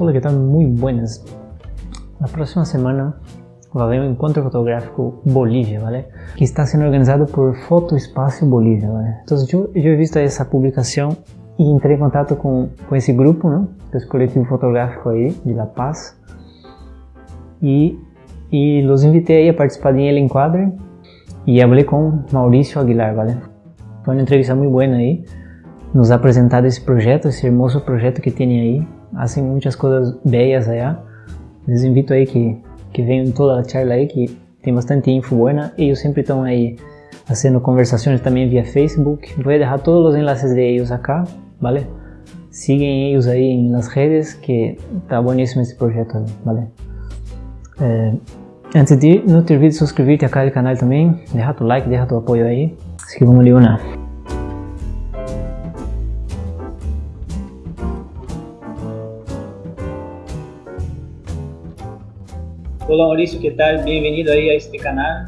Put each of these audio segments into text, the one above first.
Hola, ¿qué tal? Muy buenas. La próxima semana va a haber un encuentro fotográfico Bolivia, ¿vale? Que está siendo organizado por Foto Espacio Bolivia, ¿vale? Entonces yo, yo he visto esa publicación y entré en contacto con, con ese grupo, ¿no? Que es colectivo fotográfico ahí de La Paz. Y, y los invité ahí a participar en el encuadre y hablé con Mauricio Aguilar, ¿vale? Fue una entrevista muy buena ahí. Nos ha apresentado ese proyecto, ese hermoso proyecto que tiene ahí hacen muchas cosas bellas allá. Les invito ahí que, que vengan toda la charla ahí, que tem bastante info buena. Ellos siempre están ahí haciendo conversaciones también vía Facebook. Voy a dejar todos los enlaces de ellos acá, ¿vale? Siguen ellos ahí en las redes, que está buenísimo este proyecto, ¿vale? Eh, antes de ir, no te olvides de suscribirte acá al canal también, deja tu like, deja tu apoyo ahí. Así que vamos a. Hola Mauricio, ¿qué tal? Bienvenido ahí a este canal.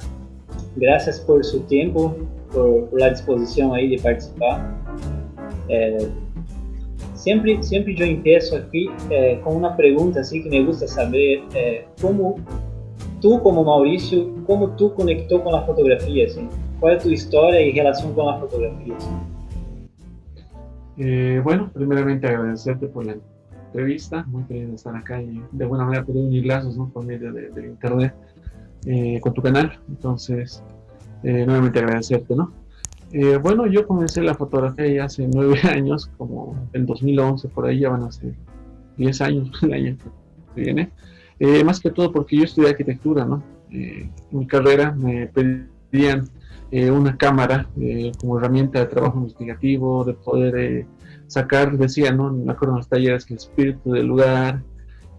Gracias por su tiempo, por, por la disposición ahí de participar. Eh, siempre, siempre yo empiezo aquí eh, con una pregunta así que me gusta saber eh, cómo tú como Mauricio, cómo tú conectó con la fotografía, ¿sí? ¿Cuál es tu historia y relación con la fotografía? bueno, primeramente agradecerte por la entrevista, muy de estar acá y de alguna manera poder unir lazos ¿no? por medio de, internet eh, con tu canal. Entonces, eh, nuevamente agradecerte, ¿no? Eh, bueno, yo comencé la fotografía ya hace nueve años, como en 2011, por ahí ya van a ser 10 años el año que viene. más que todo porque yo estudié arquitectura, ¿no? en mi carrera me pedían una cámara como herramienta de trabajo investigativo, de poder sacar, decía, ¿no? Me acuerdo en los talleres que el espíritu del lugar,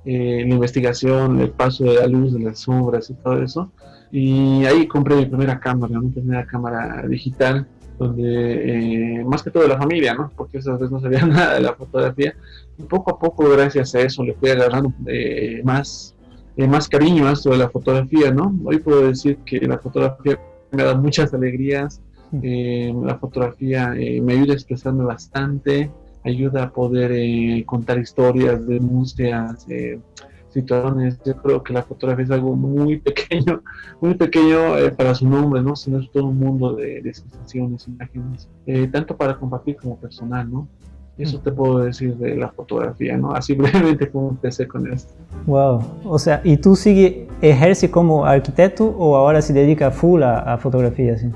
eh, la investigación, el paso de la luz, de las sombras y todo eso. Y ahí compré mi primera cámara, mi primera cámara digital, donde eh, más que todo de la familia, ¿no? Porque esas veces no sabía nada de la fotografía. Y poco a poco, gracias a eso, le fui agarrando eh, más, más cariño a esto de la fotografía, ¿no? Hoy puedo decir que la fotografía me dado muchas alegrías, la fotografía me ayuda a expresarme bastante, ayuda a poder eh, contar historias, denuncias, eh, situaciones. Yo creo que la fotografía es algo muy pequeño, muy pequeño eh, para su nombre, ¿no? Sino es todo un mundo de, de sensaciones, imágenes, tanto para compartir como personal, ¿no? Eso te puedo decir de la fotografía, ¿no? Así brevemente como empecé con esto. Wow, o sea, ¿y tú sigue, ejerce como arquitecto o ahora se dedica full a, a fotografía? ¿sí?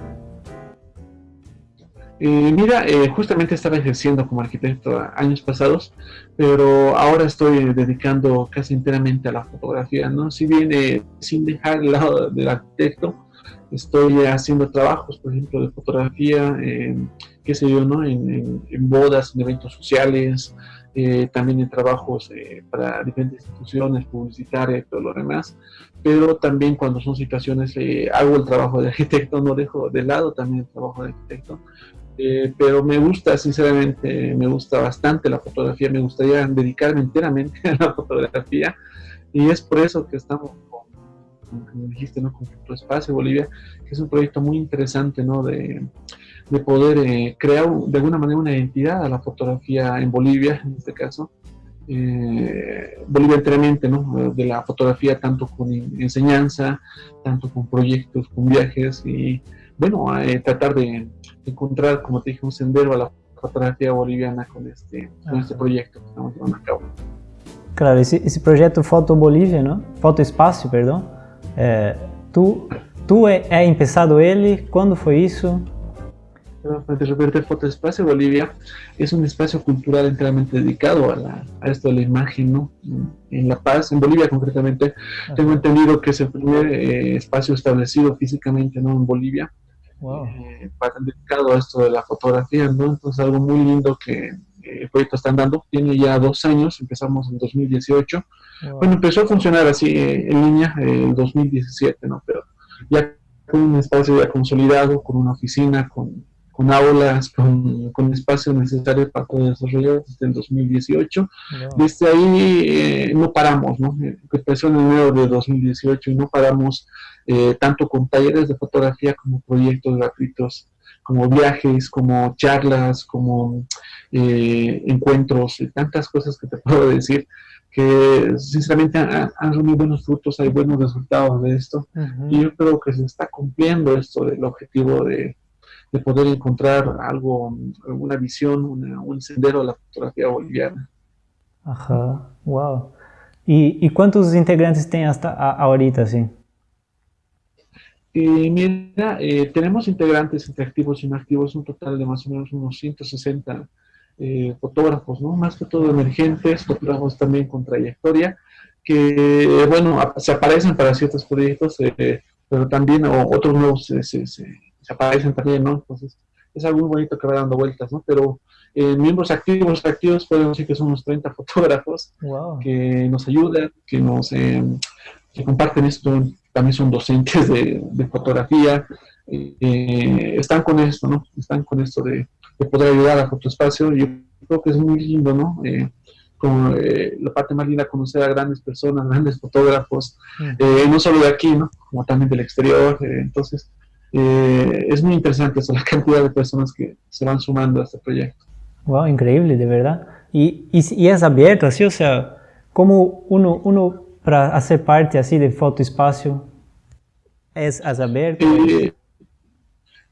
Eh, mira, eh, justamente estaba ejerciendo como arquitecto años pasados, pero ahora estoy dedicando casi enteramente a la fotografía, ¿no? Si bien eh, sin dejar el lado del arquitecto, estoy haciendo trabajos, por ejemplo, de fotografía, qué sé yo, ¿no? En, bodas, en eventos sociales, también en trabajos para diferentes instituciones publicitarias y todo lo demás, pero también cuando son situaciones, hago el trabajo de arquitecto, no dejo de lado también el trabajo de arquitecto, eh, pero me gusta, sinceramente, me gusta bastante la fotografía, me gustaría dedicarme enteramente a la fotografía y es por eso que estamos con, como dijiste, ¿no? con tu espacio Bolivia, que es un proyecto muy interesante, ¿no? De, de poder eh, crear de alguna manera una identidad a la fotografía en Bolivia, en este caso, eh, Bolivia enteramente, ¿no? De la fotografía tanto con enseñanza, tanto con proyectos, con viajes y bueno, tratar de encontrar, como te dije, un sendero a la fotografía boliviana con este, con este proyecto que estamos llevando a cabo. Claro, esse, esse projeto Foto Bolívia, não? Foto Espaço, perdão. É, tu, tu é, é empezado ele? Quando foi isso? De repente, Foto Espacio Bolivia es un espacio cultural enteramente dedicado a, la, a esto de la imagen, ¿no? En La Paz, en Bolivia concretamente, tengo entendido que es el primer eh, espacio establecido físicamente, ¿no? En Bolivia, eh, para, dedicado a esto de la fotografía, ¿no? Entonces algo muy lindo que eh, el proyecto está andando, tiene ya dos años, empezamos en 2018, bueno, empezó a funcionar así eh, en línea en 2017, ¿no? Pero ya con un espacio ya consolidado, con una oficina, con, con aulas, con, con espacio necesario para poder desarrollar desde el 2018. Desde ahí no paramos, ¿no? Empezó en enero de 2018 y no paramos eh, tanto con talleres de fotografía como proyectos gratuitos, como viajes, como charlas, como eh, encuentros, y tantas cosas que te puedo decir que sinceramente han, reunido buenos frutos, hay buenos resultados de esto, y yo creo que se está cumpliendo esto del objetivo de, de poder encontrar algo, una visión, un sendero de la fotografía boliviana. Ajá, wow. ¿Y, y cuántos integrantes tienen hasta ahorita, sí? Eh, mira, eh, tenemos integrantes entre activos y inactivos, un total de más o menos unos 160 eh, fotógrafos, ¿no? Más que todo emergentes, fotógrafos también con trayectoria, que, bueno, se aparecen para ciertos proyectos, eh, pero también otros nuevos se, se, aparecen también, ¿no? Entonces, es algo muy bonito que va dando vueltas, ¿no? Pero eh, miembros activos, activos, podemos decir que son unos 30 fotógrafos que nos ayudan, que nos que comparten esto, también son docentes de, fotografía, están con esto, ¿no? Están con esto de, de poder ayudar a Fotoespacio. Yo creo que es muy lindo, ¿no? Eh, como eh, la parte más linda conocer a grandes personas, grandes fotógrafos, eh, no solo de aquí, ¿no? Como también del exterior. entonces, es muy interesante eso, la cantidad de personas que se van sumando a este proyecto. Wow, increíble, de verdad. Y, y, es abierto, así, o sea, como uno, uno para hacer parte así de Fotoespacio es, es abierto.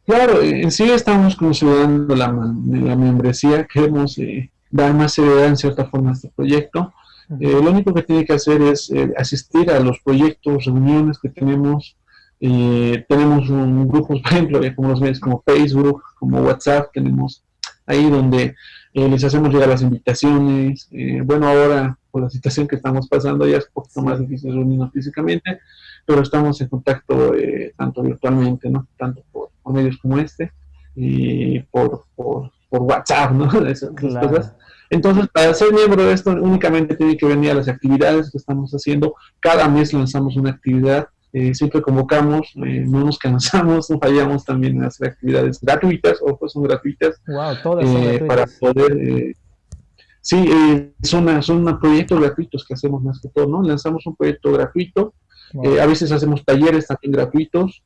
Claro, en sí estamos considerando la, la membresía, queremos eh, dar más seriedad en cierta forma a este proyecto. Eh, lo único que tiene que hacer es eh, asistir a los proyectos, reuniones que tenemos. tenemos un grupos, por ejemplo, como los medios como Facebook, como WhatsApp, tenemos ahí donde les hacemos llegar las invitaciones. bueno, ahora por la situación que estamos pasando ya es un poquito más difícil reunirnos físicamente, pero estamos en contacto tanto virtualmente, ¿no? Tanto por por medios como este y por, por, por WhatsApp, ¿no? Esas, cosas. Entonces, para ser miembro de esto, únicamente tiene que venir a las actividades que estamos haciendo. Cada mes lanzamos una actividad, eh, siempre convocamos, eh, no nos cansamos, no fallamos también en hacer actividades gratuitas, o pues son gratuitas. Wow, todas son eh, Para poder... sí, son, son proyectos gratuitos que hacemos más que todo, ¿no? Lanzamos un proyecto gratuito, a veces hacemos talleres también gratuitos,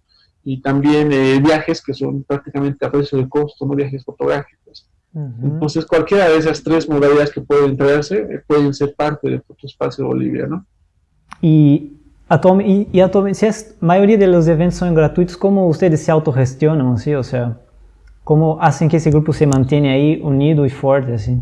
y también eh, viajes que son prácticamente a precio de costo, no viajes fotográficos. Entonces, cualquiera de esas tres modalidades que pueden traerse eh, pueden ser parte del Fotoespacio Bolivia, ¿no? Y, y, si es, mayoría de los eventos son gratuitos, ¿cómo ustedes se autogestionan, ¿sí? O sea, ¿cómo hacen que ese grupo se mantiene ahí unido y fuerte, así?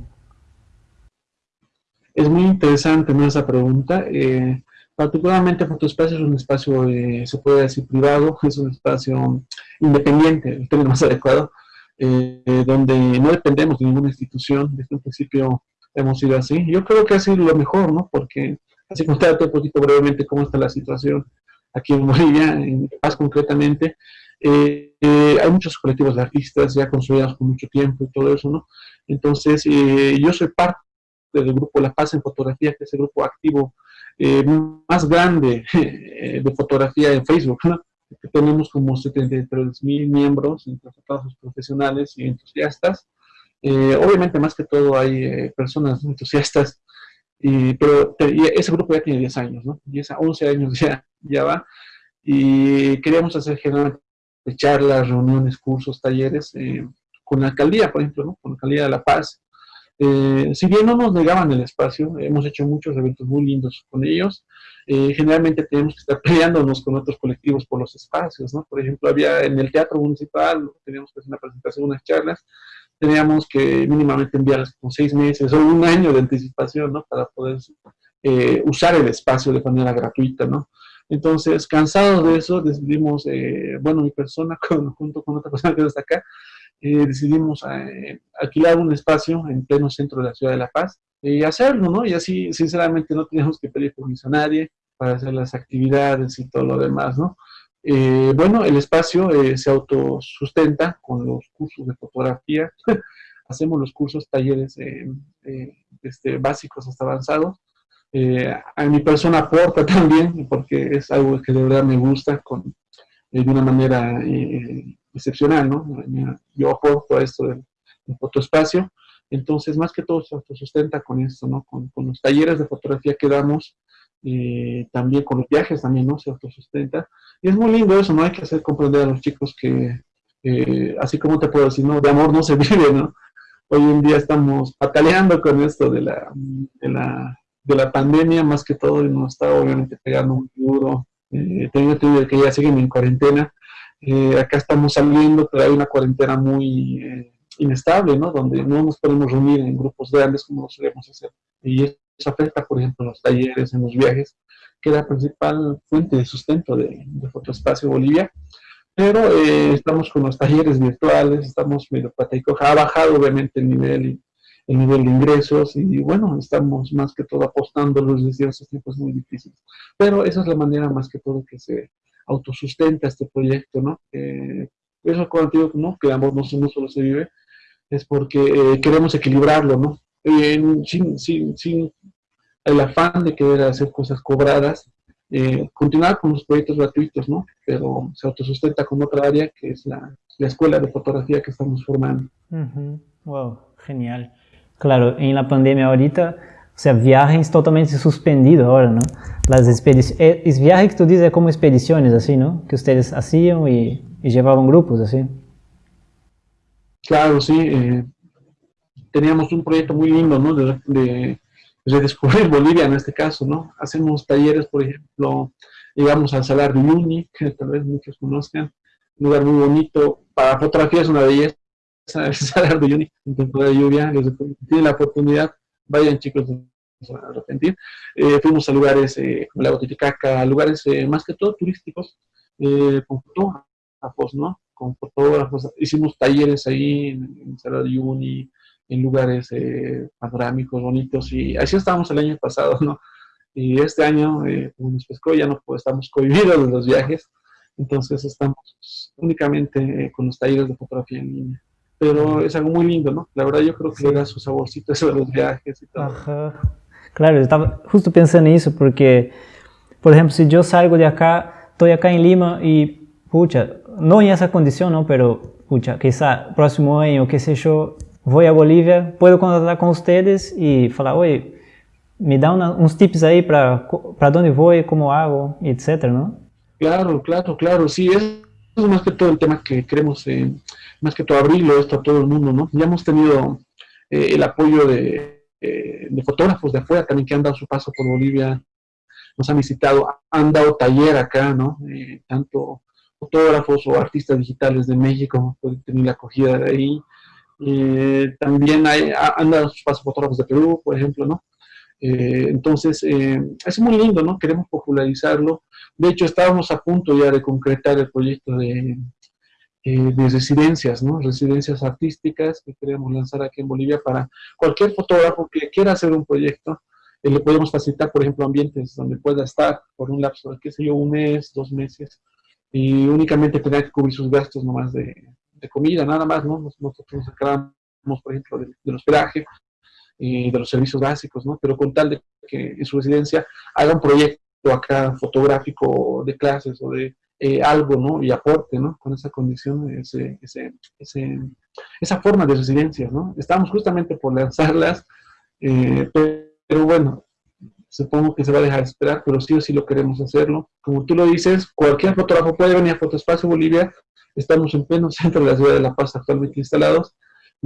Es muy interesante esa pregunta. Eh, Particularmente Fotoespacio es un espacio, eh, se puede decir, privado, es un espacio independiente, el término más adecuado, eh, donde no dependemos de ninguna institución, desde un principio hemos sido así. Yo creo que ha sido lo mejor, ¿no? Porque, así contarte un poquito brevemente cómo está la situación aquí en Bolivia, en Paz concretamente, eh, hay muchos colectivos de artistas ya construidos por mucho tiempo y todo eso, ¿no? Entonces, yo soy parte del grupo La Paz en Fotografía, que es el grupo activo eh, más grande eh, de fotografía en Facebook, que tenemos como 73 mil miembros entre fotógrafos profesionales y entusiastas. Eh, obviamente más que todo hay personas entusiastas, pero ese grupo ya tiene 10 años, ¿no? 10 a 11 años ya, va, y queríamos hacer generalmente charlas, reuniones, cursos, talleres con la alcaldía, por ejemplo, ¿no? con la alcaldía de La Paz, eh, si bien no nos negaban el espacio, hemos hecho muchos eventos muy lindos con ellos, eh, generalmente tenemos que estar peleándonos con otros colectivos por los espacios, ¿no? Por ejemplo, había en el teatro municipal, teníamos que hacer una presentación, unas charlas, teníamos que mínimamente enviarlas con seis meses o un año de anticipación, ¿no? Para poder eh, usar el espacio de manera gratuita, ¿no? Entonces, cansados de eso, decidimos, bueno, mi persona, junto con otra persona que está acá, eh, decidimos eh, alquilar un espacio en pleno centro de la ciudad de La Paz y hacerlo, ¿no? Y así, sinceramente, no teníamos que pedir permiso a nadie para hacer las actividades y todo lo demás, ¿no? Eh, bueno, el espacio se autosustenta con los cursos de fotografía, hacemos los cursos, talleres este, básicos hasta avanzados, a mi persona aporta también, porque es algo que de verdad me gusta, con, de una manera excepcional, ¿no? Yo aporto a esto del, fotoespacio, entonces más que todo se autosustenta con esto, ¿no? Con, los talleres de fotografía que damos, eh, también con los viajes también, ¿no? Se autosustenta. Y es muy lindo eso, ¿no? Hay que hacer comprender a los chicos que, eh, así como te puedo decir, ¿no? De amor no se vive, ¿no? Hoy en día estamos pataleando con esto de la, de la de la pandemia, más que todo, nos está obviamente pegando muy duro. Eh, tengo que ya siguen en cuarentena. Eh, acá estamos saliendo, pero hay una cuarentena muy eh, inestable, ¿no? Donde no nos podemos reunir en grupos grandes como lo solemos hacer. Y eso afecta, por ejemplo, en los talleres, en los viajes, que es la principal fuente de sustento de, de Fotoespacio Bolivia. Pero eh, estamos con los talleres virtuales, estamos medio pataicoja, ha bajado obviamente el nivel, el nivel de ingresos y bueno, estamos más que todo apostando los desde esos tiempos muy difíciles. Pero esa es la manera más que todo que se autosustenta este proyecto, ¿no? Eh, eso contigo, ¿no? Que ambos no, no solo se vive, es porque eh, queremos equilibrarlo, ¿no? sin, sin, sin el afán de querer hacer cosas cobradas, eh, continuar con los proyectos gratuitos, ¿no? Pero se autosustenta con otra área que es la, la escuela de fotografía que estamos formando. Wow, genial. Claro, en la pandemia ahorita, o sea, viajes totalmente suspendido ahora, ¿no? Las expediciones, eh, es viaje que tú dices como expediciones, así, ¿no? Que ustedes hacían y, y llevaban grupos, así. Claro, sí. Eh, teníamos un proyecto muy lindo, ¿no? De, de redescubrir Bolivia en este caso, ¿no? Hacemos talleres, por ejemplo, llegamos al Salar de Uyuni, que tal vez muchos conozcan, un lugar muy bonito, para fotografía es una belleza, el Salar de Uyuni, en temporada de lluvia, les tienen la oportunidad, vayan chicos, no se a arrepentir. Eh, fuimos a lugares eh, como la Titicaca, lugares eh, más que todo turísticos, con fotógrafos, ¿no? Con fotógrafos, hicimos talleres ahí en, en el Salar de Uyuni, en lugares eh, panorámicos, bonitos, y así estábamos el año pasado, ¿no? Y este año, eh, como nos pescó, ya no pues, estamos cohibidos de los viajes, entonces estamos únicamente eh, con los talleres de fotografía en línea. Pero es algo muy lindo, ¿no? La verdad yo creo que le da su saborcito eso de los viajes y todo. Ajá. Claro, estaba justo pensando en eso, porque, por ejemplo, si yo salgo de acá, estoy acá en Lima y, pucha, no en esa condición, ¿no? Pero, pucha, quizá próximo año, qué sé yo, voy a Bolivia, puedo contactar con ustedes y falar, oye, me da una, unos tips ahí para, para dónde voy, cómo hago, etcétera, ¿no? Claro, claro, claro, sí, es más que todo el tema que queremos, eh, más que todo abrirlo esto a todo el mundo, ¿no? Ya hemos tenido eh, el apoyo de, eh, de, fotógrafos de afuera también que han dado su paso por Bolivia, nos han visitado, han dado taller acá, ¿no? tanto fotógrafos o artistas digitales de México pueden tener la acogida de ahí, también hay, han dado sus pasos fotógrafos de Perú, por ejemplo, ¿no? Entonces, es muy lindo, ¿no? Queremos popularizarlo. De hecho, estábamos a punto ya de concretar el proyecto de, de residencias, ¿no? Residencias artísticas que queremos lanzar aquí en Bolivia para cualquier fotógrafo que quiera hacer un proyecto. le podemos facilitar, por ejemplo, ambientes donde pueda estar por un lapso de, qué sé yo, un mes, dos meses, y únicamente tener que cubrir sus gastos nomás de, de comida, nada más, ¿no? Nosotros nos encargamos, por ejemplo, del, hospedaje y de los servicios básicos, ¿no? Pero con tal de que en su residencia haga un proyecto acá fotográfico de clases o de eh, algo, ¿no? Y aporte, ¿no? Con esa condición, ese, ese, ese, esa forma de residencia, ¿no? Estamos justamente por lanzarlas, eh, pero, bueno, supongo que se va a dejar esperar, pero sí o sí lo queremos hacerlo. Como tú lo dices, cualquier fotógrafo puede venir a Fotoespacio Bolivia estamos en pleno centro de la ciudad de La Paz actualmente instalados,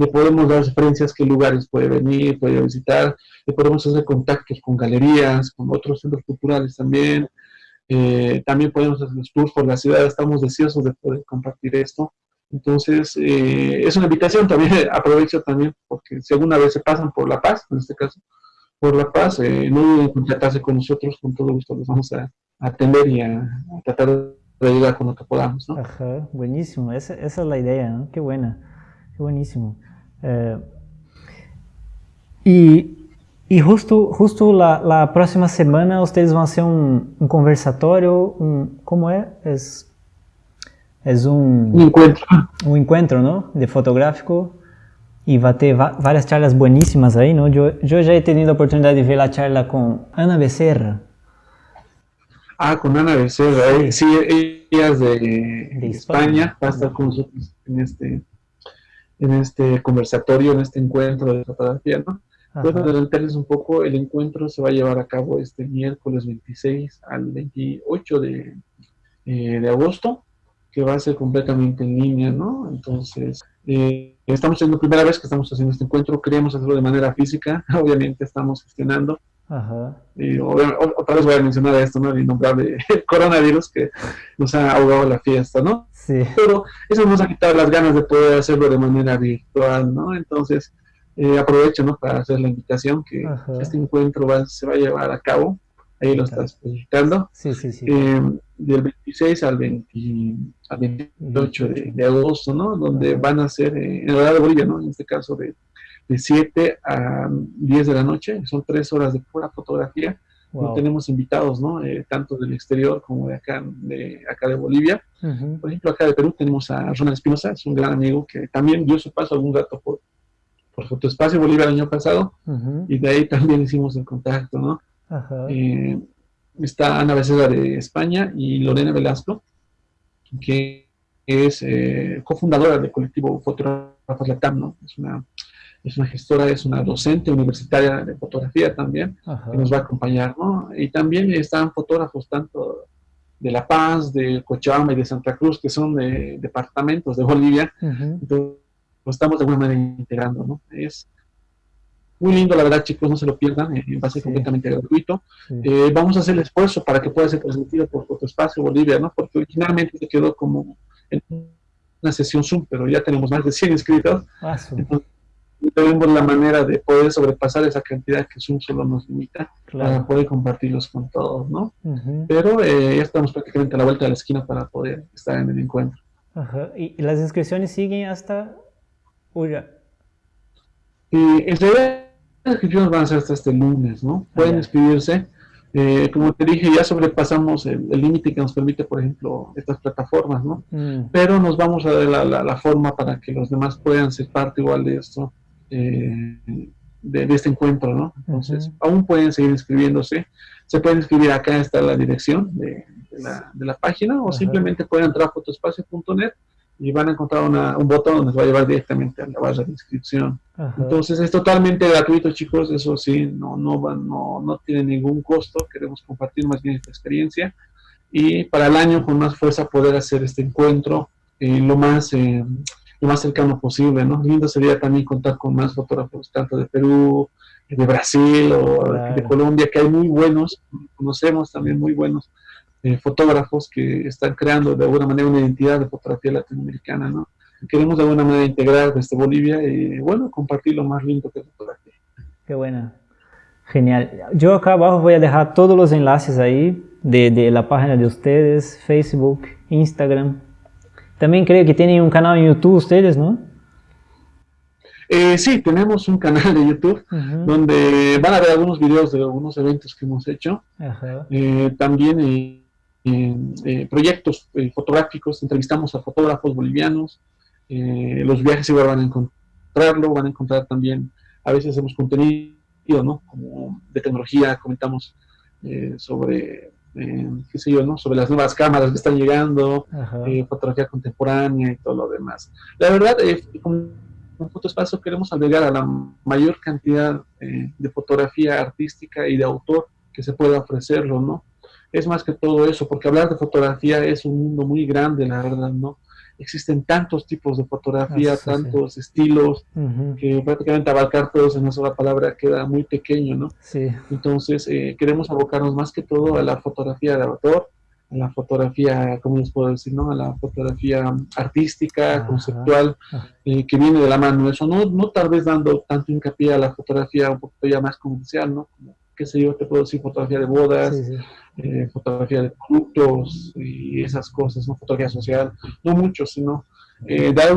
le podemos dar referencias qué lugares puede venir, puede visitar, le podemos hacer contactos con galerías, con otros centros culturales también, eh, también podemos hacer los tours por la ciudad, estamos deseosos de poder compartir esto. Entonces, eh, es una invitación también, aprovecho también, porque si alguna vez se pasan por La Paz, en este caso, por La Paz, eh, no duden en contactarse con nosotros, con todo gusto los vamos a, atender y a, tratar de ayudar con lo que podamos, ¿no? Ajá, buenísimo, esa, esa es la idea, ¿no? Qué buena, qué buenísimo. Eh, y, y, justo, justo la, la, próxima semana ustedes van a hacer un, un conversatório, un, ¿cómo es? Es, es un, un encuentro. Un encuentro, ¿no? De fotográfico. Y va a ter várias charlas buenísimas aí, não? Eu, eu já he tenido a oportunidade de ver a charla com Ana Becerra, Ah, con Ana Becerra, sí, ella es de, España, va a estar con nosotros en este, conversatorio, en este encuentro de fotografía, ¿no? Puedo adelantarles un poco, el encuentro se va a llevar a cabo este miércoles 26 al 28 de, eh, de agosto, que va a ser completamente en línea, ¿no? Entonces, eh, estamos siendo la primera vez que estamos haciendo este encuentro, queríamos hacerlo de manera física, obviamente estamos gestionando, Y otra vez voy a mencionar esto, ¿no? El innombrable coronavirus que nos ha ahogado la fiesta, ¿no? Sí. Pero eso nos ha quitado las ganas de poder hacerlo de manera virtual, ¿no? Entonces, eh, aprovecho, ¿no? Para hacer la invitación que este encuentro va, se va a llevar a cabo. Ahí lo estás publicando. Sí, sí, sí. Eh, del 26 al, 28 de, agosto, ¿no? Donde van a ser, eh, en la de Bolivia, ¿no? En este caso de de 7 a 10 de la noche, son tres horas de pura fotografía. tenemos invitados, ¿no? Eh, tanto del exterior como de acá de, acá de Bolivia. Por ejemplo, acá de Perú tenemos a Ronald Espinosa, es un gran amigo que también dio su paso algún rato por, por Fotoespacio Bolivia el año pasado, y de ahí también hicimos el contacto, ¿no? Eh, está Ana Becerra de España y Lorena Velasco, que es eh, cofundadora del colectivo Fotógrafos Latam, ¿no? Es una es una gestora, es una docente universitaria de fotografía también, que nos va a acompañar, ¿no? Y también están fotógrafos tanto de La Paz, de Cochabamba y de Santa Cruz, que son de departamentos de Bolivia, entonces lo estamos de alguna manera integrando, ¿no? Es muy lindo, la verdad, chicos, no se lo pierdan, eh, va a ser completamente gratuito. Eh, vamos a hacer el esfuerzo para que pueda ser transmitido por Fotoespacio Bolivia, ¿no? Porque originalmente se quedó como en una sesión Zoom, pero ya tenemos más de 100 inscritos. Ah, tenemos la manera de poder sobrepasar esa cantidad que Zoom solo nos limita para poder compartirlos con todos, ¿no? Pero eh, ya estamos prácticamente a la vuelta de la esquina para poder estar en el encuentro. Ajá. ¿Y las inscripciones siguen hasta Uya? Y en realidad las inscripciones van a ser hasta este lunes, ¿no? Pueden inscribirse. Eh, como te dije, ya sobrepasamos el límite que nos permite, por ejemplo, estas plataformas, ¿no? Mm. Pero nos vamos a dar la, la, forma para que los demás puedan ser parte igual de esto eh, de, este encuentro, ¿no? Entonces, aún pueden seguir inscribiéndose. Se pueden inscribir acá, está la dirección de, la, página, o simplemente pueden entrar a fotoespacio.net y van a encontrar un botón donde les va a llevar directamente a la barra de inscripción. Entonces, es totalmente gratuito, chicos, eso sí, no, no, no, no tiene ningún costo, queremos compartir más bien esta experiencia y para el año con más fuerza poder hacer este encuentro eh, lo más eh, lo más cercano posible, ¿no? Lindo sería también contar con más fotógrafos, tanto de Perú, de Brasil o de Colombia, que hay muy buenos, conocemos también muy buenos eh, fotógrafos que están creando de alguna manera una identidad de fotografía latinoamericana, ¿no? Queremos de alguna manera integrar desde Bolivia y, bueno, compartir lo más lindo que es fotografía. Qué buena. Genial. Yo acá abajo voy a dejar todos los enlaces ahí de, de la página de ustedes, Facebook, Instagram, también creo que tienen un canal en YouTube ustedes, ¿no? Eh, sí, tenemos un canal de YouTube donde van a ver algunos videos de algunos eventos que hemos hecho. Eh, también eh, proyectos fotográficos, entrevistamos a fotógrafos bolivianos. los viajes igual van a encontrarlo, van a encontrar también, a veces hacemos contenido, ¿no? Como de tecnología, comentamos sobre eh, qué sé yo, ¿no? Sobre las nuevas cámaras que están llegando, eh, fotografía contemporánea y todo lo demás. La verdad, eh, con, Fotoespacio queremos agregar a la mayor cantidad eh, de fotografía artística y de autor que se pueda ofrecerlo, ¿no? Es más que todo eso, porque hablar de fotografía es un mundo muy grande, la verdad, ¿no? Existen tantos tipos de fotografía, tantos estilos, que prácticamente abarcar todos en una sola palabra queda muy pequeño, ¿no? Sí. Entonces, eh, queremos abocarnos más que todo a la fotografía de autor, a la fotografía, ¿cómo les puedo decir, no? A la fotografía artística, conceptual, eh, que viene de la mano. Eso no, no tal vez dando tanto hincapié a la fotografía un poquito ya más comercial, ¿no? Como, qué sé yo, te puedo decir fotografía de bodas, eh, fotografía de productos y esas cosas, ¿no? Fotografía social, no mucho, sino eh, dar,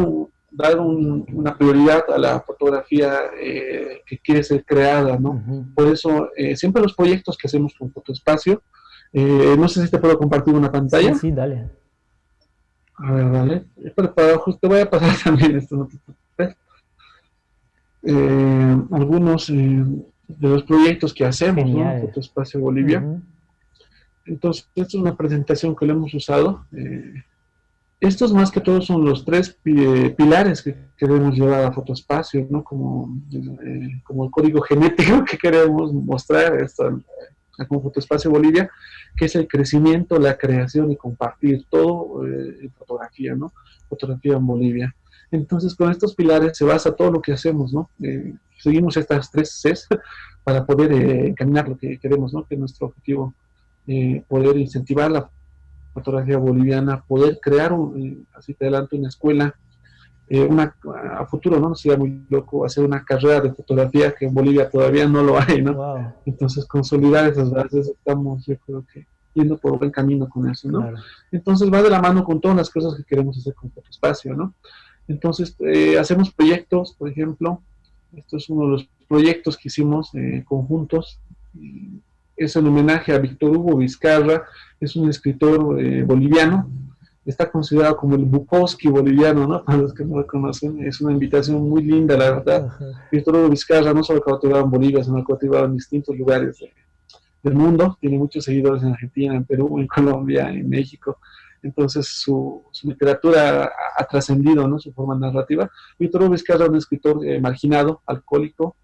dar una prioridad a la fotografía eh, que quiere ser creada, ¿no? Por eso, siempre los proyectos que hacemos con Fotoespacio, no sé si te puedo compartir una pantalla. Sí, sí dale. A ver, dale. Para, justo voy a pasar también esto, algunos de los proyectos que hacemos, ¿no? Fotoespacio Bolivia. Entonces, esta es una presentación que le hemos usado. Eh, estos más que todo son los tres pilares que queremos llevar a Fotoespacio, ¿no? Como, eh, como el código genético que queremos mostrar esto, como Fotoespacio Bolivia, que es el crecimiento, la creación y compartir todo eh, en fotografía, ¿no? Fotografía en Bolivia. Entonces, con estos pilares se basa todo lo que hacemos, ¿no? Eh, seguimos estas tres Cs para poder eh, encaminar lo que queremos, ¿no? Que es nuestro objetivo, eh, poder incentivar la fotografía boliviana, poder crear, un, así te adelanto, una escuela, una, a futuro, ¿no? Sería muy loco hacer una carrera de fotografía que en Bolivia todavía no lo hay, ¿no? Entonces, consolidar esas bases, estamos, yo creo que yendo por buen camino con eso, ¿no? Entonces va de la mano con todas las cosas que queremos hacer con Fotoespacio, ¿no? Entonces, eh, hacemos proyectos, por ejemplo, esto es uno de los proyectos que hicimos eh, conjuntos, es en homenaje a Víctor Hugo Vizcarra, es un escritor eh, boliviano, está considerado como el Bukowski boliviano, ¿no? Para los que no lo conocen, es una invitación muy linda, la verdad. Víctor Hugo Vizcarra no solo cautivado en Bolivia, sino cautivado en distintos lugares del mundo, tiene muchos seguidores en Argentina, en Perú, en Colombia, en México, entonces su, literatura ha, trascendido, ¿no? Su forma narrativa. Víctor Vizcarra, un escritor eh, marginado, alcohólico,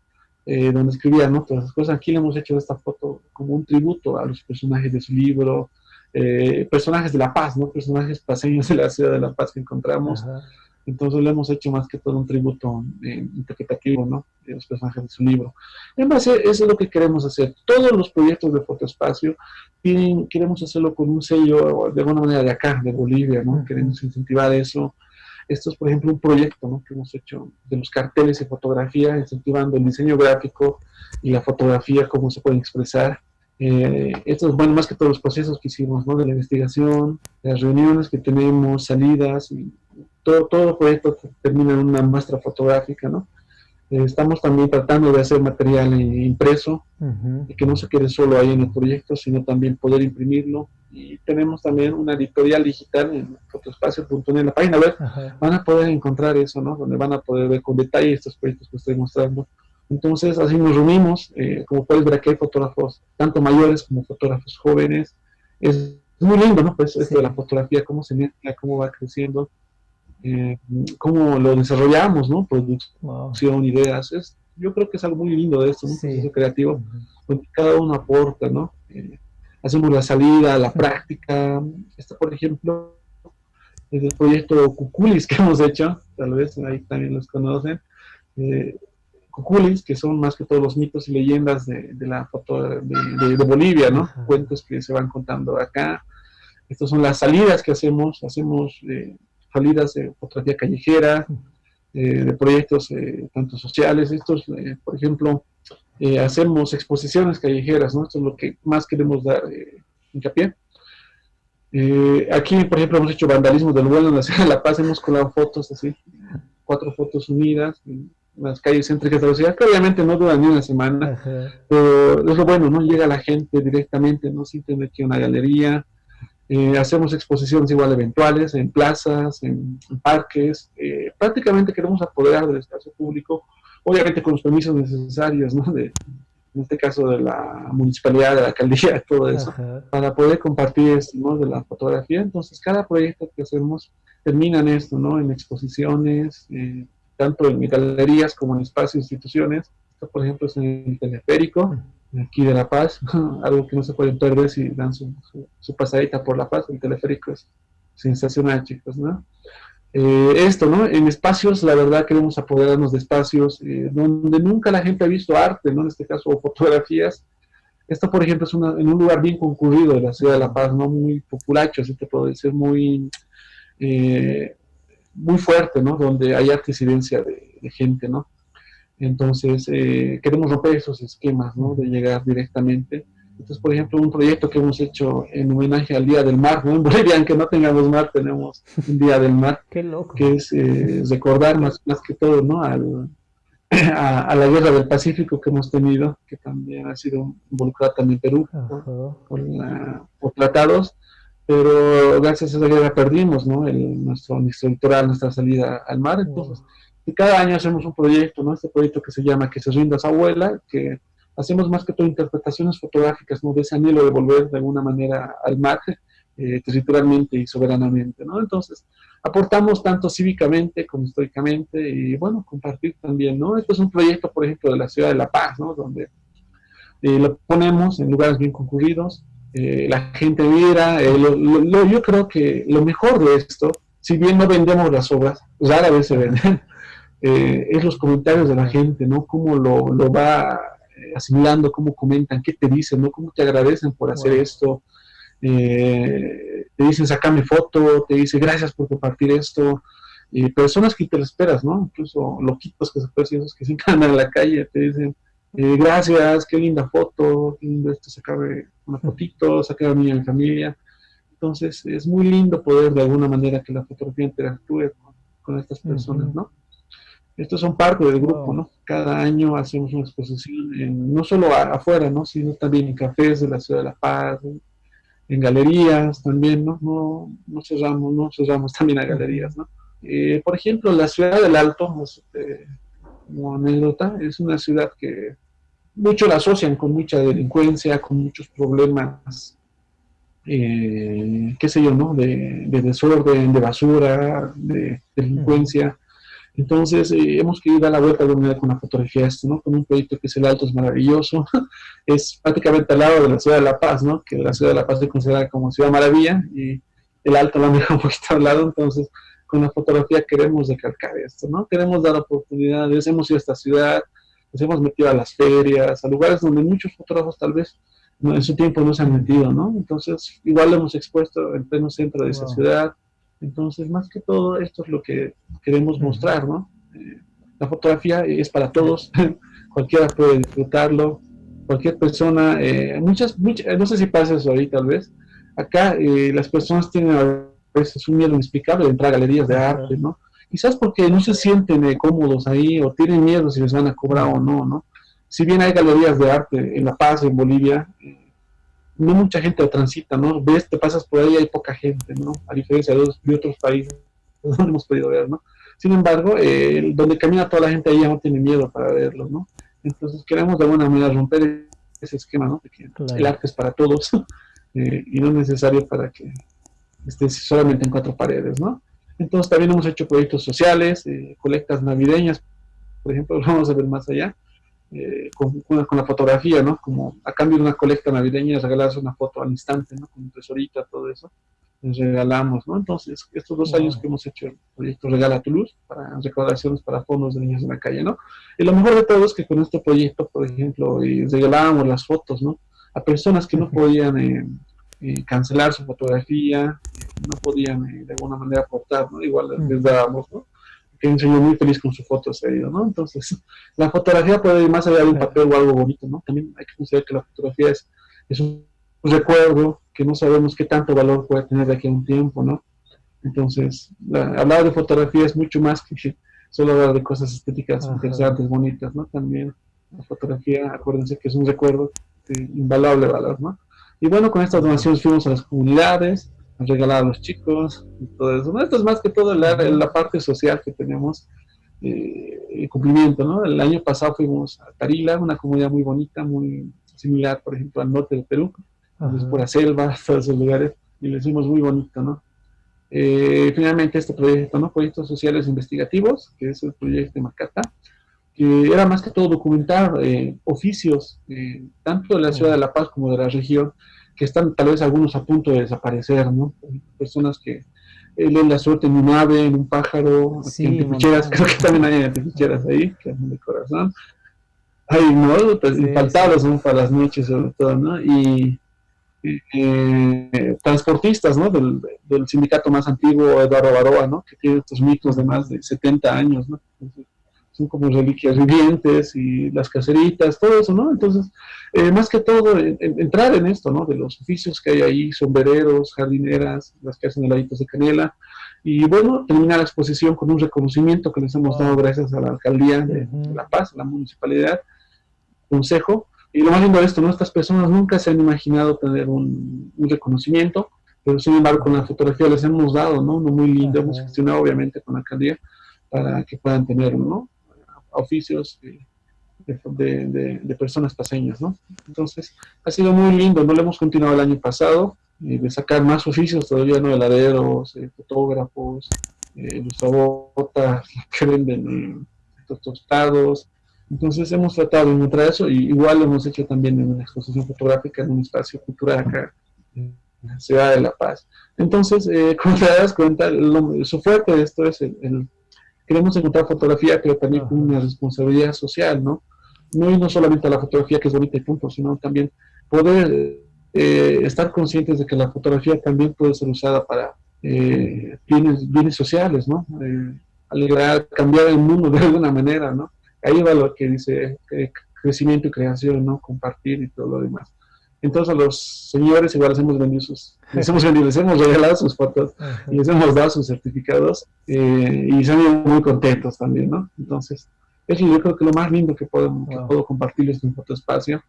eh, donde escribía, ¿no? Todas esas cosas. Aquí le hemos hecho esta foto como un tributo a los personajes de su libro, eh, personajes de La Paz, ¿no? Personajes paseños de la ciudad de La Paz que encontramos. Entonces le hemos hecho más que todo un tributo interpretativo, ¿no? De los personajes de su libro. En base, eso es lo que queremos hacer. Todos los proyectos de Fotoespacio queremos hacerlo con un sello de alguna manera de acá, de Bolivia, ¿no? Queremos incentivar eso. Esto es, por ejemplo, un proyecto ¿no? que hemos hecho de los carteles de fotografía, incentivando el diseño gráfico y la fotografía, cómo se pueden expresar. Eh, esto es, bueno, más que todos los procesos que hicimos, ¿no? De la investigación, las reuniones que tenemos, salidas, todo, todo proyecto termina en una muestra fotográfica, ¿no? Estamos también tratando de hacer material impreso, y que no se quede solo ahí en el proyecto, sino también poder imprimirlo. Y tenemos también una editorial digital en fotoespacio.net, en la página web, van a poder encontrar eso, ¿no? Donde van a poder ver con detalle estos proyectos que estoy mostrando. Entonces, así nos reunimos, eh, como puedes ver aquí hay fotógrafos, tanto mayores como fotógrafos jóvenes. Es muy lindo, ¿no? Pues esto de la fotografía, cómo se mezcla, cómo va creciendo eh, cómo lo desarrollamos, ¿no? Producción, ideas. Es, yo creo que es algo muy lindo de esto, un proceso creativo, donde cada uno aporta, ¿no? Eh, hacemos la salida, la práctica. Esto, por ejemplo, es el proyecto Cuculis que hemos hecho, tal vez ahí también los conocen. Eh, Cuculis, que son más que todos los mitos y leyendas de, la foto de, Bolivia, ¿no? Cuentos que se van contando acá. Estas son las salidas que hacemos, hacemos eh, salidas de fotografía callejera, eh, de proyectos eh, tanto sociales. Estos, eh, por ejemplo, hacemos exposiciones callejeras, ¿no? Esto es lo que más queremos dar hincapié. aquí, por ejemplo, hemos hecho vandalismo del vuelo en la ciudad de La Paz, hemos colado fotos así, cuatro fotos unidas, en las calles céntricas de la ciudad, que obviamente no duran ni una semana, pero es lo bueno, ¿no? Llega la gente directamente, no sienten aquí una galería, eh, hacemos exposiciones igual eventuales en plazas, en, parques. Eh, prácticamente queremos apoderar del espacio público, obviamente con los permisos necesarios, ¿no? De, en este caso de la municipalidad, de la alcaldía, todo eso, para poder compartir esto, ¿no? De la fotografía. Entonces, cada proyecto que hacemos termina en esto, ¿no? En exposiciones, eh, tanto en galerías como en espacios, instituciones. Esto, por ejemplo, es en el teleférico aquí de La Paz, algo que no se puede perder si dan su, pasadita por La Paz, el teleférico es sensacional, chicos, ¿no? Eh, esto, ¿no? En espacios, la verdad, queremos apoderarnos de espacios eh, donde nunca la gente ha visto arte, ¿no? En este caso, fotografías. Esto, por ejemplo, es en un lugar bien concurrido de la ciudad de La Paz, ¿no? Muy populacho, así te puedo decir, muy, eh, muy fuerte, ¿no? Donde hay arte incidencia de gente, ¿no? Entonces, eh, queremos romper esos esquemas, ¿no? De llegar directamente. Entonces, por ejemplo, un proyecto que hemos hecho en homenaje al Día del Mar, ¿no? En Bolivia, aunque no tengamos mar, tenemos un Día del Mar. Qué loco. Que es eh, recordar más, más que todo, ¿no? Al, a, la guerra del Pacífico que hemos tenido, que también ha sido involucrada también Perú por, por, tratados, pero gracias a esa guerra perdimos, ¿no? El, nuestro, nuestro litoral, nuestra salida al mar, entonces cada año hacemos un proyecto, ¿no? Este proyecto que se llama Que se rinda su abuela, que hacemos más que todo interpretaciones fotográficas, ¿no? De ese anhelo de volver de alguna manera al mar, eh, territorialmente y soberanamente, ¿no? Entonces, aportamos tanto cívicamente como históricamente y, bueno, compartir también, ¿no? Este es un proyecto, por ejemplo, de la ciudad de La Paz, ¿no? Donde eh, lo ponemos en lugares bien concurridos, eh, la gente viera, yo creo que lo mejor de esto si bien no vendemos las obras, rara vez se venden, eh, es los comentarios de la gente, ¿no? Cómo lo, lo va eh, asimilando, cómo comentan, qué te dicen, ¿no? Cómo te agradecen por hacer esto. Eh, te dicen, sacame foto, te dicen, gracias por compartir esto. personas que te lo esperas, ¿no? Incluso loquitos que se pueden que se andan en la calle, te dicen, gracias, qué linda foto, qué lindo esto, sacarme una fotito, sacar a mí y a mi familia. Entonces, es muy lindo poder de alguna manera que la fotografía interactúe con, estas personas, ¿no? Estos son parte del grupo, ¿no? Cada año hacemos una exposición, no solo afuera, ¿no? Sino también en cafés de la Ciudad de La Paz, en galerías también, ¿no? No, no cerramos, no cerramos también a galerías, ¿no? Eh, por ejemplo, la Ciudad del Alto, eh, como anécdota, es una ciudad que muchos la asocian con mucha delincuencia, con muchos problemas eh, qué sé yo, ¿no? De, desorden, de basura, de delincuencia. Entonces, eh, hemos querido dar la vuelta a la unidad con la fotografía esto, ¿no? Con un proyecto que es el Alto, es maravilloso. es prácticamente al lado de la ciudad de La Paz, ¿no? Que la ciudad de La Paz se considera como ciudad maravilla y el Alto lo han dejado un poquito al lado. Entonces, con la fotografía queremos recalcar esto, ¿no? Queremos dar oportunidades. Hemos ido a esta ciudad, nos hemos metido a las ferias, a lugares donde muchos fotógrafos tal vez en su tiempo no se han metido, ¿no? Entonces, igual lo hemos expuesto en pleno centro de esa ciudad. Entonces, más que todo, esto es lo que queremos mostrar, ¿no? Eh, la fotografía es para todos, cualquiera puede disfrutarlo, cualquier persona, eh, muchas, no sé si pasa eso ahí tal vez, acá eh, las personas tienen a veces un miedo inexplicable de entrar a galerías de arte, ¿no? Quizás porque no se sienten cómodos ahí o tienen miedo si les van a cobrar o no, ¿no? si bien hay galerías de arte en La Paz, en Bolivia, eh, no mucha gente transita, ¿no? Ves, te pasas por ahí, hay poca gente, ¿no? A diferencia de, otros países donde hemos podido ver, ¿no? Sin embargo, eh, donde camina toda la gente ahí ya no tiene miedo para verlo, ¿no? Entonces queremos de alguna manera romper ese esquema, ¿no? De que el arte es para todos eh, y no es necesario para que estés solamente en cuatro paredes, ¿no? Entonces también hemos hecho proyectos sociales, colectas navideñas, por ejemplo, vamos a ver más allá, eh, con, con, la fotografía, ¿no? Como a cambio de una colecta navideña, regalarse una foto al instante, ¿no? Con un tesorito, todo eso, les regalamos, ¿no? Entonces, estos dos años que hemos hecho el proyecto Regala tu Luz, para recordaciones para fondos de niños en la calle, ¿no? Y lo mejor de todo es que con este proyecto, por ejemplo, regalábamos las fotos, ¿no? A personas que no podían eh, eh, cancelar su fotografía, no podían de alguna manera aportar, ¿no? Igual les dábamos, ¿no? Que enseñó muy feliz con su foto ese ¿no? Entonces, la fotografía puede ir más allá de un papel o algo bonito, ¿no? También hay que considerar que la fotografía es, es un recuerdo que no sabemos qué tanto valor puede tener de aquí a un tiempo, ¿no? Entonces, hablar de fotografía es mucho más que solo hablar de cosas estéticas interesantes, bonitas, ¿no? También la fotografía, acuérdense que es un recuerdo de invaluable valor, ¿no? Y bueno, con estas donaciones fuimos a las comunidades, regalar a los chicos y todo eso. Esto es más que todo la, la parte social que tenemos, eh, el cumplimiento, ¿no? El año pasado fuimos a Tarila, una comunidad muy bonita, muy similar, por ejemplo, al norte del Perú, es por la selva, todos esos lugares, y lo hicimos muy bonito, ¿no? Eh, finalmente este proyecto, ¿no? Proyectos sociales investigativos, que es el proyecto de Macata, que era más que todo documentar eh, oficios, tanto de la ciudad de La Paz como de la región, que están tal vez algunos a punto de desaparecer, ¿no? Personas que eh, leen la suerte en un ave, en un pájaro, en teficheras, creo que también hay teficheras ahí, que hacen de corazón. Hay, ¿no? Pues, faltados, ¿no? Para las noches sobre todo, ¿no? Y eh, transportistas, ¿no? Del, del, sindicato más antiguo, Eduardo Baroa, ¿no? Que tiene estos mitos de más de 70 años, ¿no? Son como reliquias vivientes y las caseritas, todo eso, ¿no? Entonces, eh, más que todo, entrar en esto, ¿no? De los oficios que hay ahí, sombrereros, jardineras, las que hacen heladitos de canela, y bueno, terminar la exposición con un reconocimiento que les hemos dado gracias a la Alcaldía de, La Paz, la Municipalidad, Consejo, y lo más lindo de esto, ¿no? Estas personas nunca se han imaginado tener un, reconocimiento, pero sin embargo con la fotografía les hemos dado, ¿no? Uno muy lindo, hemos gestionado obviamente con la Alcaldía para que puedan tenerlo, ¿no? Oficios de, de, personas paseñas, ¿no? Entonces, ha sido muy lindo, no lo hemos continuado el año pasado, eh, de sacar más oficios todavía, ¿no? Heladeros, eh, fotógrafos, eh, ilustrabotas, que venden estos tostados, entonces hemos tratado de encontrar eso, y igual lo hemos hecho también en una exposición fotográfica en un espacio cultural acá, la ciudad de La Paz. Entonces, eh, como te das cuenta, su fuerte de esto es el, queremos encontrar fotografía, pero también con una responsabilidad social, ¿no? No, no solamente la fotografía que es bonita y punto, sino también poder eh, estar conscientes de que la fotografía también puede ser usada para eh, bienes, bienes sociales, ¿no? alegrar, cambiar el mundo de alguna manera, ¿no? Ahí va lo que dice crecimiento y creación, ¿no? Compartir y todo lo demás. Entonces a los señores igual les hemos vendido sus, les hemos vendido, les hemos regalado sus fotos y les hemos dado sus certificados eh, y se han ido muy contentos también, ¿no? Entonces, eso yo creo que lo más lindo que puedo, puedo compartirles en Fotoespacio,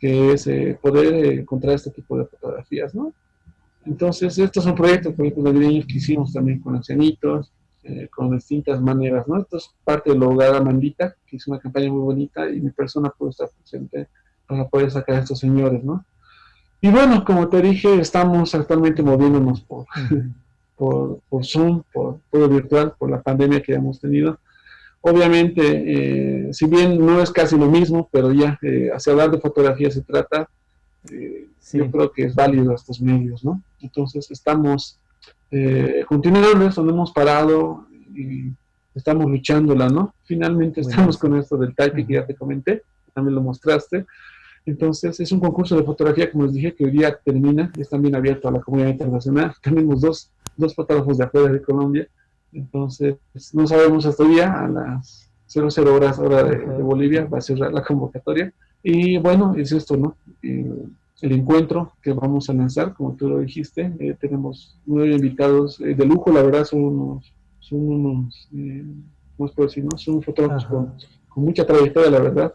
que es eh, poder eh, encontrar este tipo de fotografías, ¿no? Entonces, estos son proyectos, proyectos navideños que hicimos también con ancianitos, con distintas maneras, ¿no? Esto es parte de Hogar Amandita, que es una campaña muy bonita y mi persona puede estar presente para poder sacar a estos señores, ¿no? Y bueno, como te dije, estamos actualmente moviéndonos por, por, por, Zoom, por todo virtual, por la pandemia que hemos tenido. Obviamente, eh, si bien no es casi lo mismo, pero ya eh, hacia hablar de fotografía se trata, eh, yo creo que es válido estos medios, ¿no? Entonces estamos continuando eso, no hemos parado y estamos luchándola, ¿no? Finalmente estamos con esto del typing que ya te comenté, también lo mostraste, entonces, es un concurso de fotografía, como les dije, que hoy día termina, es también abierto a la comunidad internacional. Tenemos dos, dos fotógrafos de afuera de Colombia, entonces no sabemos hasta hoy día, a las 00 horas hora de, Bolivia, va a cerrar la convocatoria. Y bueno, es esto, ¿no? el encuentro que vamos a lanzar, como tú lo dijiste, eh, tenemos nueve invitados eh, de lujo, la verdad son unos, son unos, eh, ¿cómo puedo decir? No? Son fotógrafos con, con, mucha trayectoria, la verdad,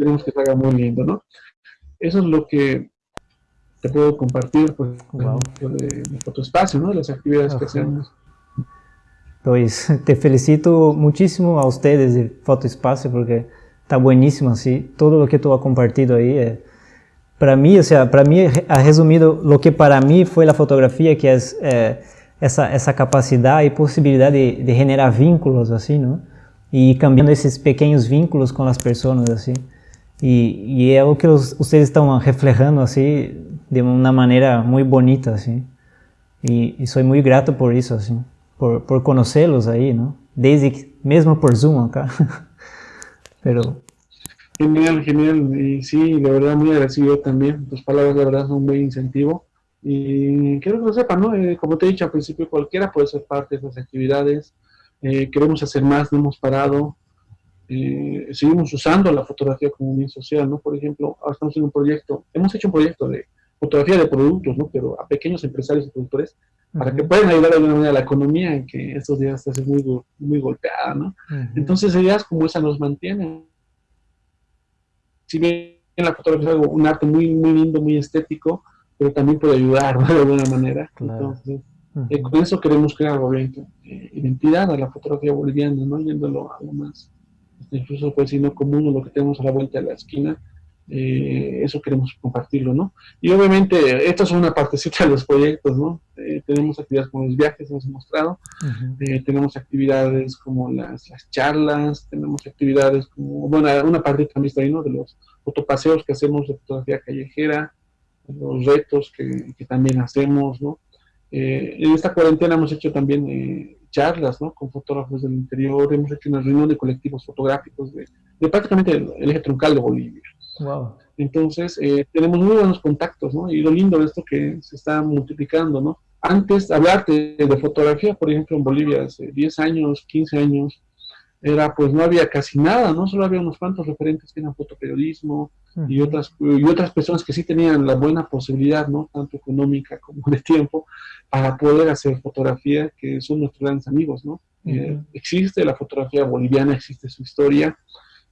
Esperemos que salga muy lindo, ¿no? Eso es lo que te puedo compartir pues, de, Fotoespacio, ¿no? De las actividades que hacemos. Pues te felicito muchísimo a ustedes de Fotoespacio porque está buenísimo así, todo lo que tú has compartido ahí. Eh, para mí, o sea, para mí ha resumido lo que para mí fue la fotografía, que es eh, esa, esa capacidad y posibilidad de, de generar vínculos así, ¿no? Y cambiando esos pequeños vínculos con las personas así. Y, y é o que os, vocês estão reflejando assim de uma maneira muito bonita assim. E, e sou muito grato por isso assim, por, por conhecê-los aí, não? Desde mesmo por Zoom acá. Pero Genial, genial. Y sí, la verdad muy agradecido también. Tus palabras de verdad son un buen incentivo. Y quiero que lo sepan, ¿no? Eh, como te he dicho al principio, cualquiera puede ser parte de esas actividades. Eh, queremos hacer más, no hemos parado. Eh, seguimos usando la fotografía como un bien social, ¿no? Por ejemplo, ahora estamos en un proyecto, hemos hecho un proyecto de fotografía de productos, ¿no? Pero a pequeños empresarios y productores, para que puedan ayudar de alguna manera a la economía que estos días está muy, muy golpeada, ¿no? Entonces, ideas como esa nos mantienen. Si bien la fotografía es algo, un arte muy, muy lindo, muy estético, pero también puede ayudar, ¿no? De alguna manera. Entonces, eh, con eso queremos crear, obviamente, eh, identidad a la fotografía boliviana, ¿no? Yéndolo a algo más incluso pues si no común lo que tenemos a la vuelta de la esquina, eh, eso queremos compartirlo, ¿no? Y obviamente, esto es una partecita de los proyectos, ¿no? Eh, tenemos actividades como los viajes, hemos mostrado, eh, tenemos actividades como las, las, charlas, tenemos actividades como, bueno, una parte también está ahí, ¿no? De los fotopaseos que hacemos de fotografía callejera, los retos que, que también hacemos, ¿no? en esta cuarentena hemos hecho también charlas ¿no? con fotógrafos del interior, hemos hecho una reunión de colectivos fotográficos de, prácticamente el, eje troncal de Bolivia. Wow. Entonces, eh, tenemos muy buenos contactos, ¿no? Y lo lindo de esto que se está multiplicando, ¿no? Antes, hablarte de, fotografía, por ejemplo, en Bolivia, hace 10 años, 15 años, era pues no había casi nada, ¿no? Solo había unos cuantos referentes que eran fotoperiodismo y, otras, y otras personas que sí tenían la buena posibilidad, ¿no? Tanto económica como de tiempo, para poder hacer fotografía, que son nuestros grandes amigos, ¿no? Eh, existe la fotografía boliviana, existe su historia,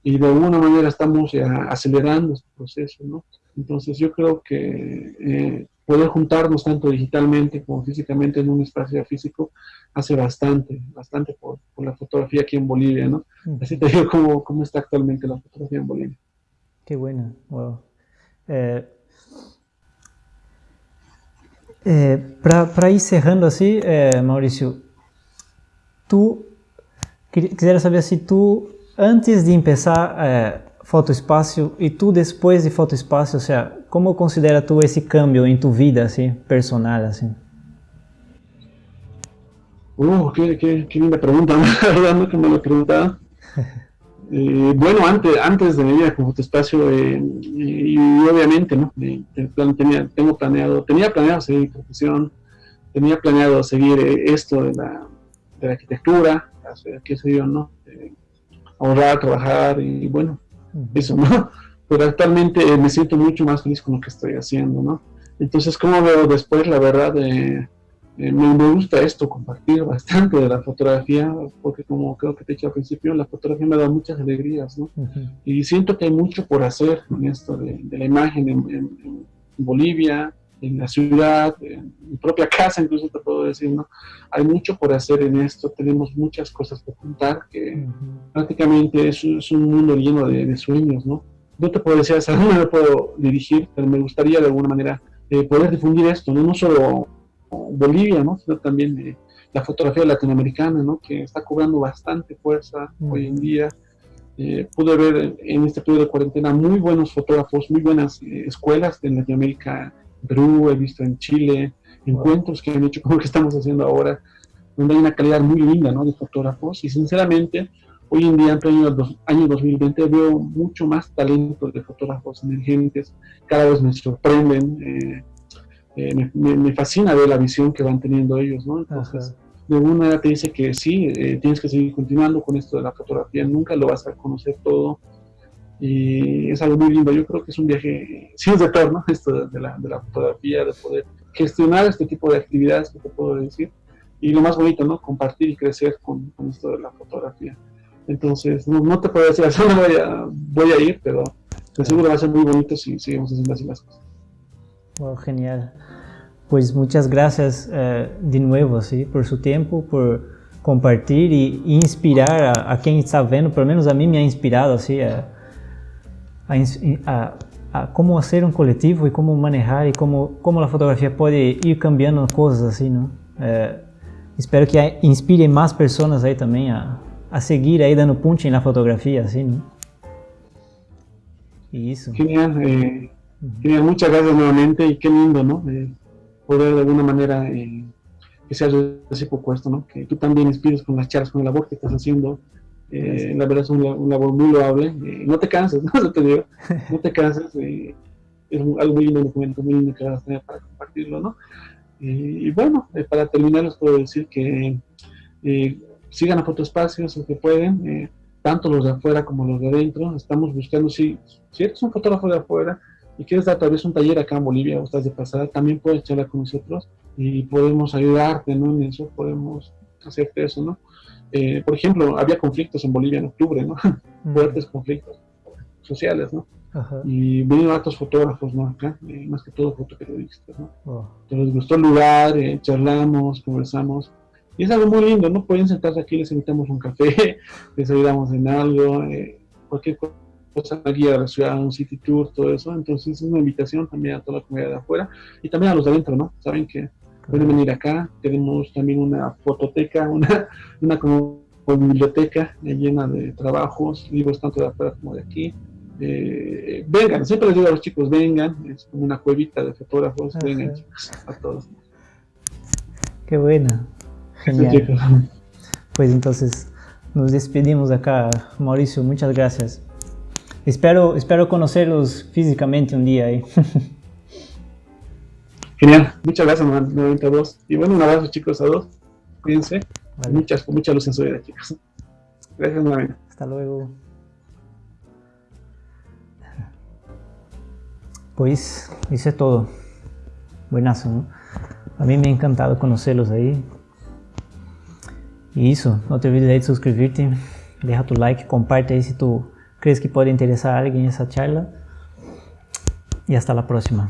y de alguna manera estamos acelerando este proceso, ¿no? Entonces yo creo que eh, poder juntarnos tanto digitalmente como físicamente en un espacio físico hace bastante, bastante por, la fotografía aquí en Bolivia, ¿no? Así te digo cómo, cómo, está actualmente la fotografía en Bolivia. Qué buena, wow. Eh, eh, Para ir cerrando así, eh, Mauricio, tú, quisiera saber si tú, antes de empezar a fotoespacio e tu depois de fotoespacio, ou seja, como considera tu esse cambio em tu vida assim, personal assim? Uh, qué, qué, qué linda pregunta, ¿verdad? Que me lo preguntaba. Eh, bueno, antes, antes de mi vida con Fotoespacio, eh, y, obviamente, ¿no? Tenía, tengo planeado, tenía planeado seguir mi profesión, tenía planeado seguir eh, esto de la, de la arquitectura, qué sé yo, ¿no? ahorrar, trabajar y bueno, eso, ¿no? Pero actualmente eh, me siento mucho más feliz con lo que estoy haciendo, ¿no? Entonces, como veo después, la verdad, eh, eh, me, gusta esto, compartir bastante de la fotografía, porque como creo que te dije al principio, la fotografía me da muchas alegrías, ¿no? Y siento que hay mucho por hacer en esto de, la imagen en Bolivia, en la ciudad, en mi propia casa, incluso te puedo decir, ¿no? Hay mucho por hacer en esto, tenemos muchas cosas que contar, que prácticamente es, es, un mundo lleno de, sueños, ¿no? No te puedo decir hacia dónde me puedo dirigir, pero me gustaría de alguna manera eh, poder difundir esto, ¿no? No solo Bolivia, ¿no? Sino también eh, la fotografía latinoamericana, ¿no? Que está cobrando bastante fuerza hoy en día. Eh, pude ver en este periodo de cuarentena muy buenos fotógrafos, muy buenas escuelas en Latinoamérica Perú, he visto en Chile, encuentros que han hecho como que estamos haciendo ahora, donde hay una calidad muy linda ¿no? de fotógrafos y sinceramente hoy en día, en el año 2020, veo mucho más talento de fotógrafos emergentes, cada vez me sorprenden, eh, eh, me, fascina ver la visión que van teniendo ellos, ¿no? Entonces, de alguna manera te dice que sí, eh, tienes que seguir continuando con esto de la fotografía, nunca lo vas a conocer todo, y es algo muy lindo. Yo creo que es un viaje sin retorno, esto de la, de la fotografía, de poder gestionar este tipo de actividades que te puedo decir. Y lo más bonito, ¿no? Compartir y crecer con, con esto de la fotografía. Entonces, no, te puedo decir voy a, voy a ir, pero de seguro va a ser muy bonito si seguimos haciendo así las cosas. Wow, genial. Pues muchas gracias uh, de nuevo, ¿sí? Por su tiempo, por compartir y inspirar a, a, quien está viendo, por lo menos a mí me ha inspirado. Uh, a, a, a, como ser um coletivo e como manejar e como, como a fotografia pode ir cambiando coisas assim, não? É, espero que inspire mais pessoas aí também a, a seguir aí dando punch na fotografia, assim, não? Y eso. Genial, eh, genial, muchas gracias nuevamente y qué lindo, ¿no? Eh, poder de alguna manera eh, que sea recíproco esto, ¿no? Que tú también inspires con las charlas, con la labor que estás haciendo, eh, la verdad es un, labor muy loable. Eh, no te canses, ¿no? te digo, no te canses. Eh, es algo muy lindo, un documento muy lindo que vas a tener para compartirlo, ¿no? y bueno, para terminar les puedo decir que sigan a Fotoespacios si que pueden, tanto los de afuera como los de adentro. Estamos buscando, si, si eres un fotógrafo de afuera y quieres dar tal vez un taller acá en Bolivia o estás de pasada, también puedes charlar con nosotros y podemos ayudarte, ¿no? En eso podemos hacerte eso, ¿no? Eh, por ejemplo, había conflictos en Bolivia en octubre, ¿no? Fuertes conflictos sociales, ¿no? Y vinieron otros fotógrafos, ¿no? Acá, eh, más que todo fotoperiodistas, ¿no? Oh. Entonces gustó el lugar, eh, charlamos, conversamos. Y es algo muy lindo, ¿no? Pueden sentarse aquí, les invitamos un café, les ayudamos en algo, cualquier cosa, guía de la ciudad, un city tour, todo eso. Entonces es una invitación también a toda la comunidad de afuera y también a los de adentro, ¿no? Saben que pueden venir acá. Tenemos también una fototeca, una, una como biblioteca llena de trabajos, libros tanto de afuera como de aquí. Eh, vengan, siempre les digo a los chicos, vengan, es como una cuevita de fotógrafos, vengan chicos, a todos. Qué buena, genial. Pues entonces nos despedimos acá, Mauricio, muchas gracias. Espero, espero conocerlos físicamente un día ahí. Genial, muchas gracias nuevamente a vos. Y bueno, un abrazo chicos a dos. Cuídense. Muchas, con mucha luz en su vida, chicos. Gracias nuevamente. Hasta luego. Pues, hice todo. Buenazo, ¿no? A mí me ha encantado conocerlos ahí. Y eso, no te olvides de suscribirte, deja tu like, comparte ahí si tú crees que puede interesar a alguien esa charla. Y hasta la próxima.